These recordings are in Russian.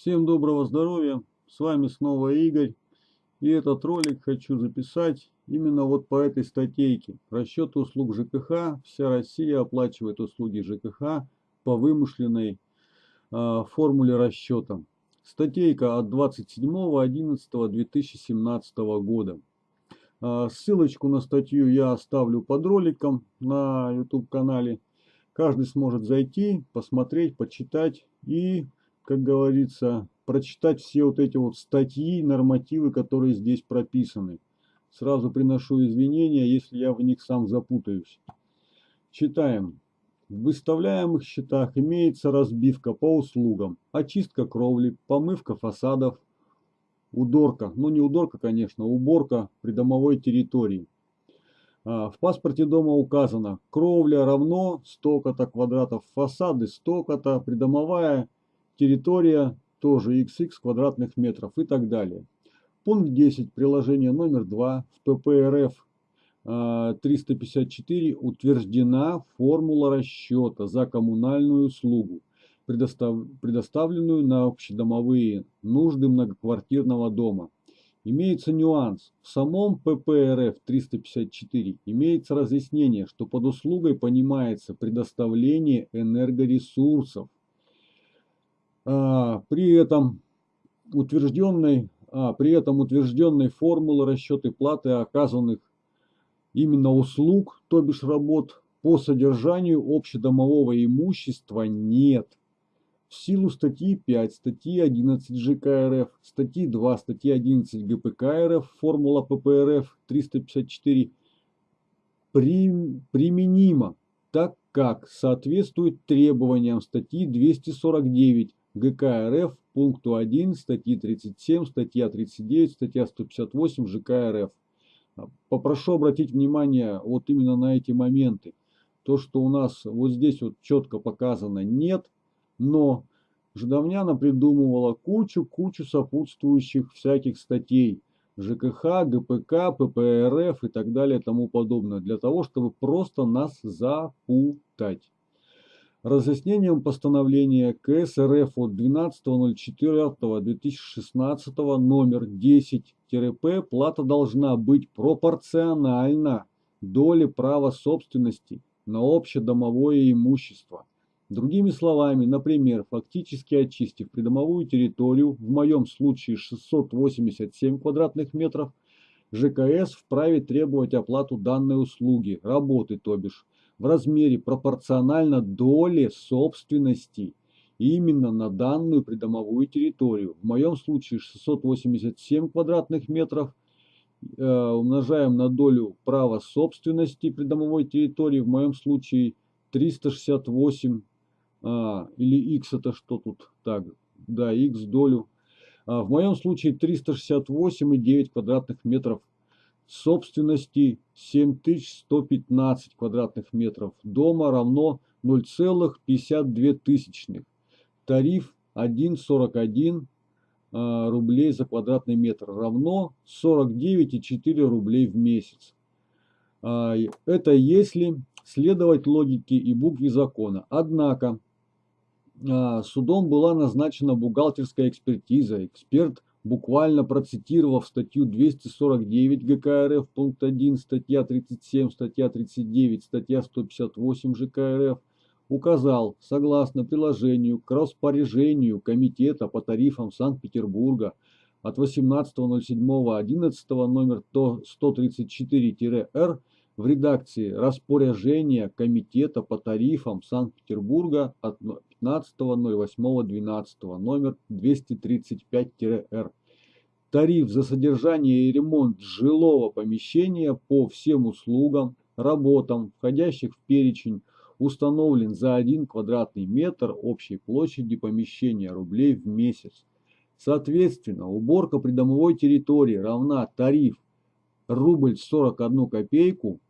Всем доброго здоровья, с вами снова Игорь. И этот ролик хочу записать именно вот по этой статейке. Расчет услуг ЖКХ. Вся Россия оплачивает услуги ЖКХ по вымышленной э, формуле расчета. Статейка от 27.11.2017 года. Э, ссылочку на статью я оставлю под роликом на YouTube канале. Каждый сможет зайти, посмотреть, почитать и как говорится, прочитать все вот эти вот статьи, нормативы, которые здесь прописаны. Сразу приношу извинения, если я в них сам запутаюсь. Читаем. В выставляемых счетах имеется разбивка по услугам, очистка кровли, помывка фасадов, удорка, ну не удорка, конечно, уборка придомовой территории. А, в паспорте дома указано, кровля равно столько-то квадратов, фасады столько-то, придомовая территория тоже xx квадратных метров и так далее. Пункт 10 приложения номер 2 в ППРФ 354 а, утверждена формула расчета за коммунальную услугу, предостав, предоставленную на общедомовые нужды многоквартирного дома. Имеется нюанс. В самом ППРФ 354 имеется разъяснение, что под услугой понимается предоставление энергоресурсов, а, при этом утвержденной, а, при этом утвержденной формулы расчеты платы оказанных именно услуг, то бишь работ, по содержанию общедомового имущества нет. В силу статьи 5, статьи 11 ЖК РФ, статьи 2, статьи 11 ГПК РФ, формула ППРФ 354 при, применима, так как соответствует требованиям статьи 249 ГК РФ пункту 1 статьи 37, статья 39, статья 158 ЖК РФ. Попрошу обратить внимание вот именно на эти моменты. То, что у нас вот здесь вот четко показано нет, но Ждовняна придумывала кучу-кучу сопутствующих всяких статей. ЖКХ, ГПК, ППРФ и так далее и тому подобное. Для того, чтобы просто нас запутать разъяснением постановления КС РФ от 12.04.2016 номер 10-П плата должна быть пропорциональна доле права собственности на общедомовое имущество. Другими словами, например, фактически очистив придомовую территорию, в моем случае 687 квадратных метров, ЖКС вправе требовать оплату данной услуги, работы то бишь, в размере пропорционально доле собственности именно на данную придомовую территорию. В моем случае 687 квадратных метров э, умножаем на долю права собственности придомовой территории. В моем случае 368 а, или x это что тут? Так, да, x долю. А, в моем случае 368,9 квадратных метров собственности 7115 квадратных метров. Дома равно 0,52 тысячных. Тариф 1,41 а, рублей за квадратный метр равно 49,4 рублей в месяц. А, это если следовать логике и букве закона. Однако а, судом была назначена бухгалтерская экспертиза. Эксперт буквально процитировав статью 249 ГК РФ, пункт 1, статья 37, статья 39, статья 158 ЖК РФ, указал, согласно приложению к распоряжению Комитета по тарифам Санкт-Петербурга от 18.07.11 номер 134-Р в редакции распоряжения Комитета по тарифам Санкт-Петербурга от 15.08.12 номер 235-Р. Тариф за содержание и ремонт жилого помещения по всем услугам, работам, входящих в перечень, установлен за 1 квадратный метр общей площади помещения рублей в месяц. Соответственно, уборка придомовой территории равна тариф рубль 41 копейку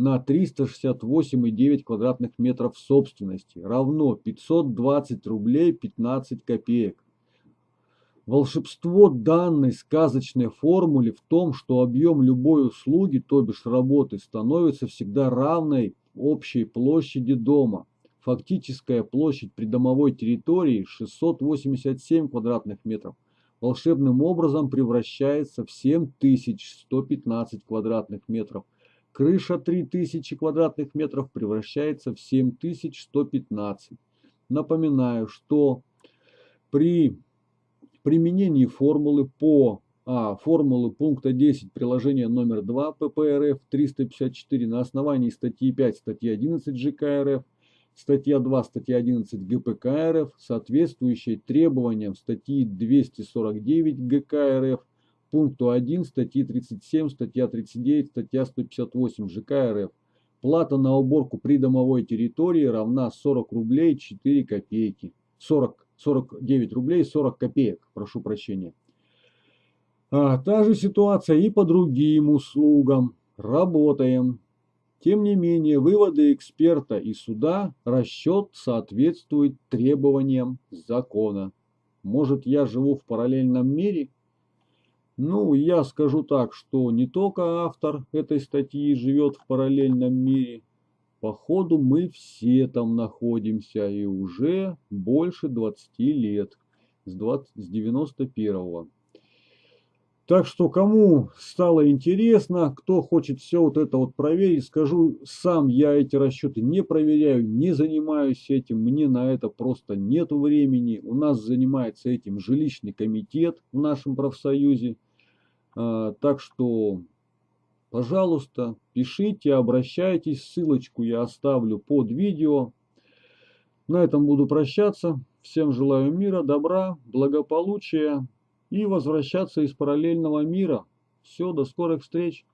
на 368,9 квадратных метров собственности равно 520 рублей 15 копеек. Волшебство данной сказочной формулы в том, что объем любой услуги, то бишь работы, становится всегда равной общей площади дома. Фактическая площадь придомовой территории 687 квадратных метров волшебным образом превращается в 7115 квадратных метров. Крыша 3000 квадратных метров превращается в 7115. Напоминаю, что при применении формулы по а. Формулы пункта 10 приложения номер 2 ППРФ 354 на основании статьи 5 статьи 11 ЖК РФ статья 2, статья 11 ГПК РФ, соответствующей требованиям статьи 249 ГК РФ, пункту 1 статьи 37, статья 39, статья 158 ЖК РФ. Плата на уборку придомовой территории равна 40 рублей 4 копейки. 40, 49 рублей 40 копеек, прошу прощения. А, та же ситуация и по другим услугам. Работаем. Тем не менее, выводы эксперта и суда, расчет соответствует требованиям закона. Может, я живу в параллельном мире? Ну, я скажу так, что не только автор этой статьи живет в параллельном мире. Походу, мы все там находимся и уже больше 20 лет, с, 20, с 91 -го. Так что кому стало интересно, кто хочет все вот это вот проверить, скажу, сам я эти расчеты не проверяю, не занимаюсь этим, мне на это просто нет времени. У нас занимается этим жилищный комитет в нашем профсоюзе. А, так что, пожалуйста, пишите, обращайтесь, ссылочку я оставлю под видео. На этом буду прощаться. Всем желаю мира, добра, благополучия и возвращаться из параллельного мира. Все, до скорых встреч!